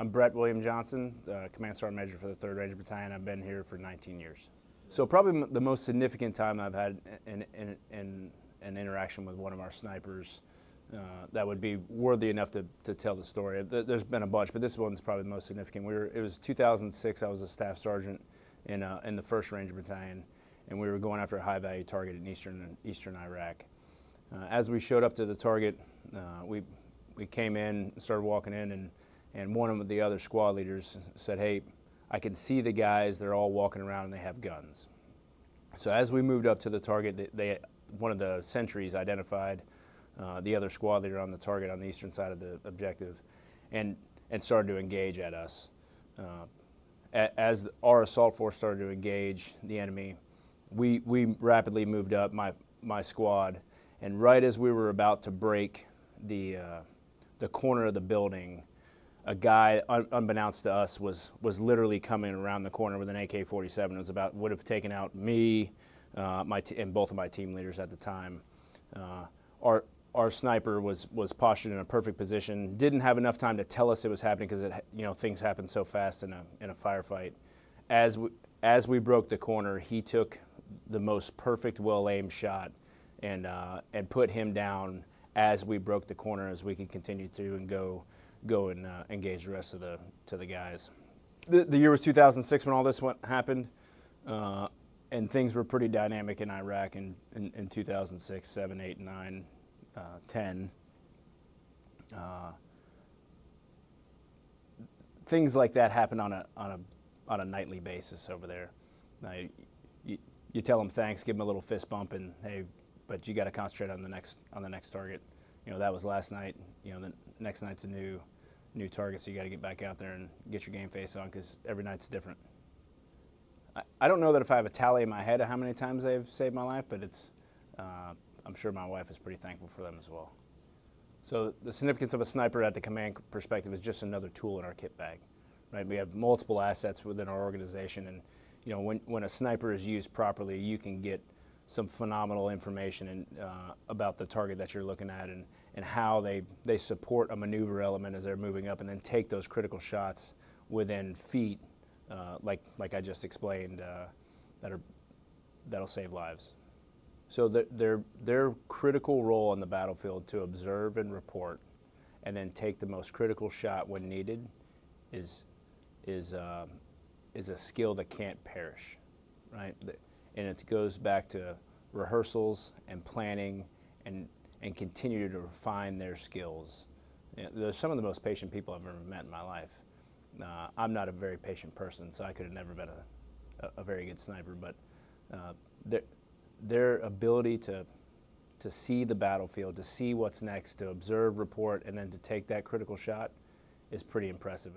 I'm Brett William Johnson, uh, Command Sergeant Major for the 3rd Ranger Battalion. I've been here for 19 years. So probably the most significant time I've had in, in, in an interaction with one of our snipers uh, that would be worthy enough to, to tell the story. There's been a bunch, but this one's probably the most significant. We were, it was 2006. I was a staff sergeant in, uh, in the 1st Ranger Battalion, and we were going after a high-value target in eastern eastern Iraq. Uh, as we showed up to the target, uh, we we came in, started walking in, and and one of the other squad leaders said, "Hey, I can see the guys. They're all walking around and they have guns." So as we moved up to the target, they, one of the sentries identified uh, the other squad leader on the target on the eastern side of the objective, and and started to engage at us. Uh, as our assault force started to engage the enemy, we we rapidly moved up my my squad, and right as we were about to break the uh, the corner of the building, a guy, un- unbeknownst to us, was was literally coming around the corner with an AK-47. It was about would have taken out me, uh, my and both of my team leaders at the time. Uh, our our sniper was was postured in a perfect position. Didn't have enough time to tell us it was happening because it you know things happen so fast in a in a firefight. As we as we broke the corner, he took the most perfect, well aimed shot and uh, and put him down as we broke the corner, as we could continue to and go go and uh, engage the rest of the to the guys. The, the year was 2006 when all this went, happened, uh, and things were pretty dynamic in Iraq in, in, in 2006, 7, 8, 9, uh, 10. Uh, things like that happen on a on a on a nightly basis over there. Now, you, you, you tell them thanks, give them a little fist bump, and hey, but you got to concentrate on the next on the next target. You know that was last night. You know the next night's a new new target, so you got to get back out there and get your game face on because every night's different. I, I don't know that if I have a tally in my head of how many times they've saved my life, but it's uh, I'm sure my wife is pretty thankful for them as well. So the significance of a sniper at the command perspective is just another tool in our kit bag, right? We have multiple assets within our organization, and you know when when a sniper is used properly, you can get some phenomenal information in, uh, about the target that you're looking at and, and how they, they support a maneuver element as they're moving up and then take those critical shots within feet, uh, like, like I just explained, uh, that are, that'll save lives. So their, their, their critical role on the battlefield to observe and report and then take the most critical shot when needed is, is, uh, is a skill that can't perish, right? And it goes back to rehearsals and planning and, and continue to refine their skills. You know, they're some of the most patient people I've ever met in my life. Uh, I'm not a very patient person, so I could have never been a, a, very good sniper, but uh, their, their ability to, to see the battlefield, to see what's next, to observe, report, and then to take that critical shot is pretty impressive.